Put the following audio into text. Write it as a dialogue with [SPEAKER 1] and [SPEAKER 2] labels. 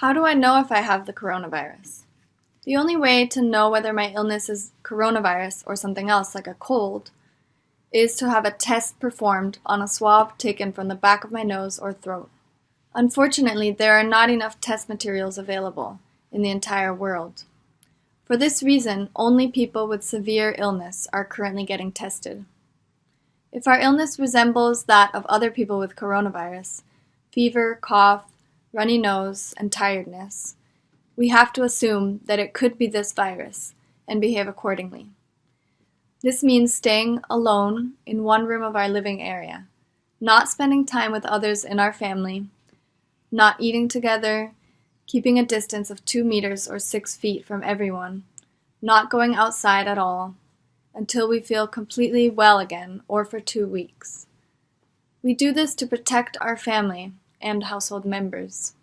[SPEAKER 1] How do I know if I have the coronavirus? The only way to know whether my illness is coronavirus or something else like a cold is to have a test performed on a swab taken from the back of my nose or throat. Unfortunately, there are not enough test materials available in the entire world. For this reason, only people with severe illness are currently getting tested. If our illness resembles that of other people with coronavirus, fever, cough, runny nose, and tiredness, we have to assume that it could be this virus and behave accordingly. This means staying alone in one room of our living area, not spending time with others in our family, not eating together, keeping a distance of two meters or six feet from everyone, not going outside at all, until we feel completely well again or for two weeks. We do this to protect our family and household members.